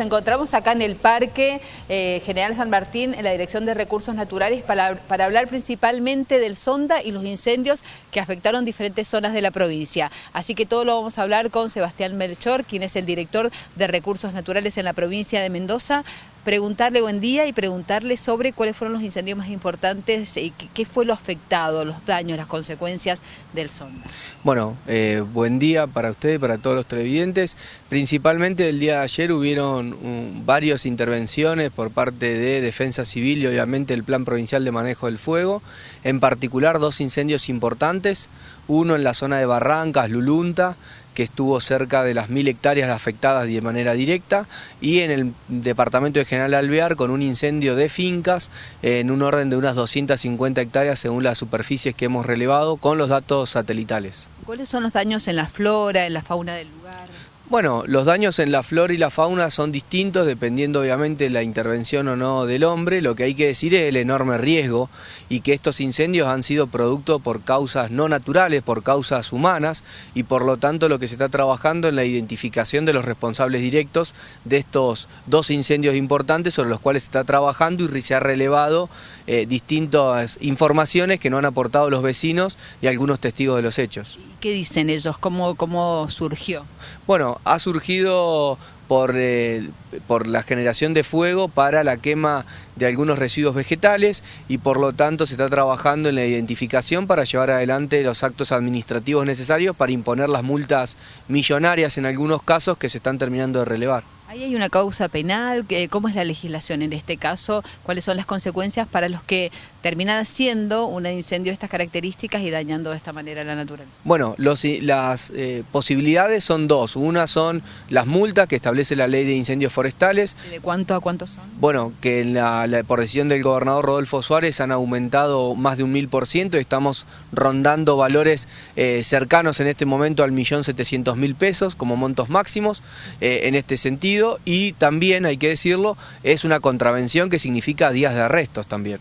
nos encontramos acá en el Parque eh, General San Martín, en la Dirección de Recursos Naturales, para, para, hablar principalmente del Sonda y los incendios que afectaron diferentes zonas de la provincia. Así que todo lo vamos a hablar con Sebastián Melchor, quien es el director de Recursos Naturales en la provincia de Mendoza preguntarle buen día y preguntarle sobre cuáles fueron los incendios más importantes y qué fue lo afectado, los daños, las consecuencias del sonda. Bueno, eh, buen día para ustedes y para todos los televidentes. Principalmente el día de ayer hubieron um, varias intervenciones por parte de Defensa Civil y obviamente el Plan Provincial de Manejo del Fuego. En particular dos incendios importantes, uno en la zona de Barrancas, Lulunta, que estuvo cerca de las mil hectáreas afectadas de manera directa, y en el departamento de General Alvear con un incendio de fincas en un orden de unas 250 hectáreas según las superficies que hemos relevado con los datos satelitales. ¿Cuáles son los daños en la flora, en la fauna del lugar? Bueno, los daños en la flora y la fauna son distintos dependiendo obviamente de la intervención o no del hombre. Lo que hay que decir es el enorme riesgo y que estos incendios han sido producto por causas no naturales, por causas humanas y por lo tanto lo que se está trabajando en la identificación de los responsables directos de estos dos incendios importantes sobre los cuales se está trabajando y se ha relevado eh, distintas informaciones que no han aportado los vecinos y algunos testigos de los hechos. ¿Qué dicen ellos? ¿Cómo, cómo surgió? Bueno, ha surgido por, eh, por, la generación de fuego para la quema de algunos residuos vegetales y por lo tanto se está trabajando en la identificación para llevar adelante los actos administrativos necesarios para imponer las multas millonarias en algunos casos que se están terminando de relevar. Ahí hay una causa penal, ¿cómo es la legislación en este caso? ¿Cuáles son las consecuencias para los que terminan siendo un incendio de estas características y dañando de esta manera la naturaleza? Bueno, las eh, posibilidades son dos. Una son las multas que establece la ley de incendios forestales. ¿De cuánto a cuánto son? Bueno, que la, por decisión del gobernador Rodolfo Suárez han aumentado más de un mil por ciento y estamos rondando valores eh, cercanos en este momento al millón setecientos mil pesos como montos máximos eh, en este sentido y también, hay que decirlo, es una contravención que significa días de arrestos también.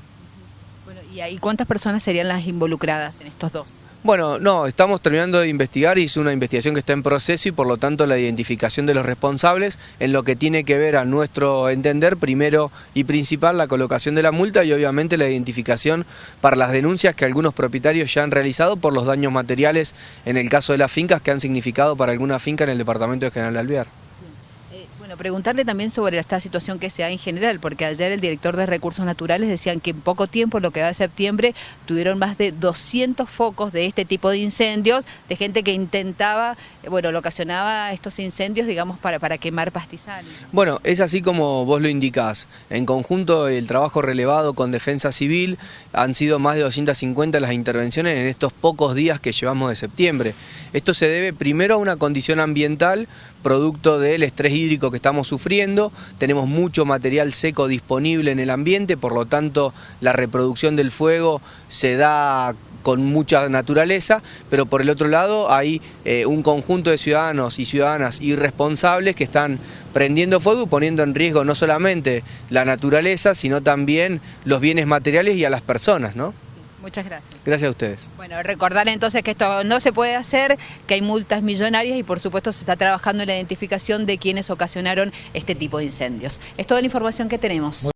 Bueno, ¿y cuántas personas serían las involucradas en estos dos? Bueno, no, estamos terminando de investigar y es una investigación que está en proceso y por lo tanto la identificación de los responsables en lo que tiene que ver a nuestro entender, primero y principal, la colocación de la multa y obviamente la identificación para las denuncias que algunos propietarios ya han realizado por los daños materiales en el caso de las fincas que han significado para alguna finca en el departamento de General Alvear. Bueno, preguntarle también sobre esta situación que se da en general, porque ayer el director de Recursos Naturales decían que en poco tiempo, lo que va de septiembre, tuvieron más de 200 focos de este tipo de incendios, de gente que intentaba, eh, bueno, lo ocasionaba estos incendios, digamos, para, para quemar pastizales. Bueno, es así como vos lo indicás. En conjunto, el trabajo relevado con Defensa Civil han sido más de 250 las intervenciones en estos pocos días que llevamos de septiembre. Esto se debe primero a una condición ambiental, producto del estrés hídrico que estamos sufriendo, tenemos mucho material seco disponible en el ambiente, por lo tanto la reproducción del fuego se da con mucha naturaleza, pero por el otro lado hay eh, un conjunto de ciudadanos y ciudadanas irresponsables que están prendiendo fuego y poniendo en riesgo no solamente la naturaleza, sino también los bienes materiales y a las personas, ¿no? Muchas gracias. Gracias a ustedes. Bueno, recordar entonces que esto no se puede hacer, que hay multas millonarias y por supuesto se está trabajando en la identificación de quienes ocasionaron este tipo de incendios. Es toda la información que tenemos.